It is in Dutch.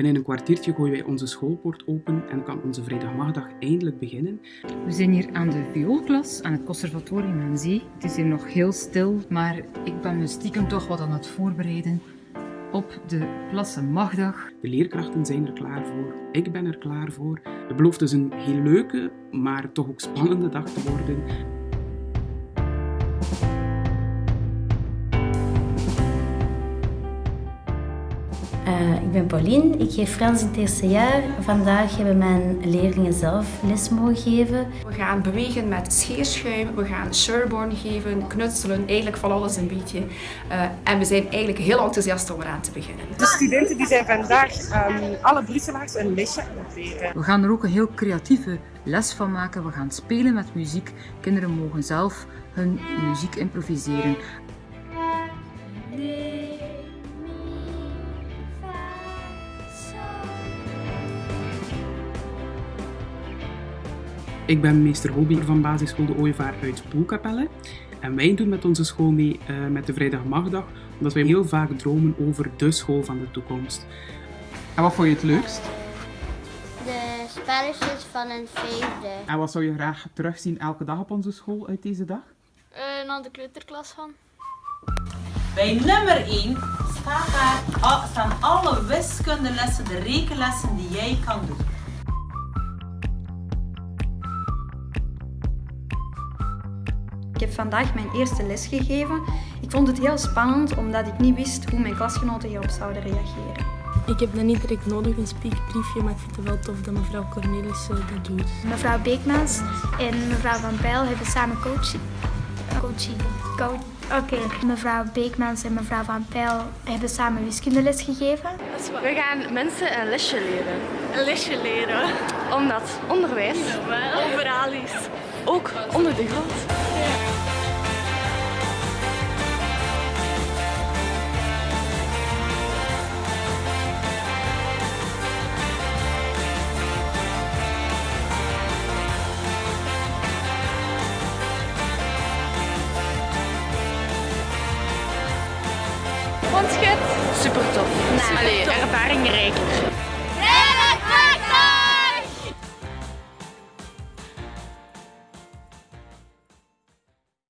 Binnen een kwartiertje gooien wij onze schoolpoort open en kan onze vrijdagmiddag eindelijk beginnen. We zijn hier aan de vioolklas aan het conservatorium aan Zee. Het is hier nog heel stil, maar ik ben me stiekem toch wat aan het voorbereiden op de Klassenmagdag. De leerkrachten zijn er klaar voor, ik ben er klaar voor. Het belooft dus een heel leuke, maar toch ook spannende dag te worden. Uh, ik ben Pauline, ik geef Frans in het eerste jaar. Vandaag hebben mijn leerlingen zelf les mogen geven. We gaan bewegen met scheerschuim, we gaan Sherborne geven, knutselen, eigenlijk van alles een beetje. Uh, en we zijn eigenlijk heel enthousiast om eraan te beginnen. De studenten die zijn vandaag um, alle Brusselaars een lesje aan het leren. We gaan er ook een heel creatieve les van maken. We gaan spelen met muziek. Kinderen mogen zelf hun muziek improviseren. Ik ben meester hobby van basisschool De Ooievaar uit Poelkapelle. En wij doen met onze school mee uh, met de Vrijdagmagdag, omdat wij heel vaak dromen over de school van de toekomst. En wat vond je het leukst? De spelletjes van een vijfde. En wat zou je graag terugzien elke dag op onze school uit deze dag? Uh, naar de kleuterklas van. Bij nummer 1 staat daar, staan alle wiskundelessen, de rekenlessen die jij kan doen. Ik heb vandaag mijn eerste les gegeven. Ik vond het heel spannend omdat ik niet wist hoe mijn klasgenoten hierop zouden reageren. Ik heb dan niet direct nodig een speakbriefje, maar ik vind het wel tof dat mevrouw Cornelis dat doet. Mevrouw Beekmans en mevrouw Van Pijl hebben samen coaching. Coaching. Coach. Oké, mevrouw Beekmans en mevrouw Van Pijl hebben samen wiskundeles gegeven. We gaan mensen een lesje leren. Een lesje leren? Omdat onderwijs overal is. Ook onder de grond. Super tof. Nee, Allee, ervaringrijk.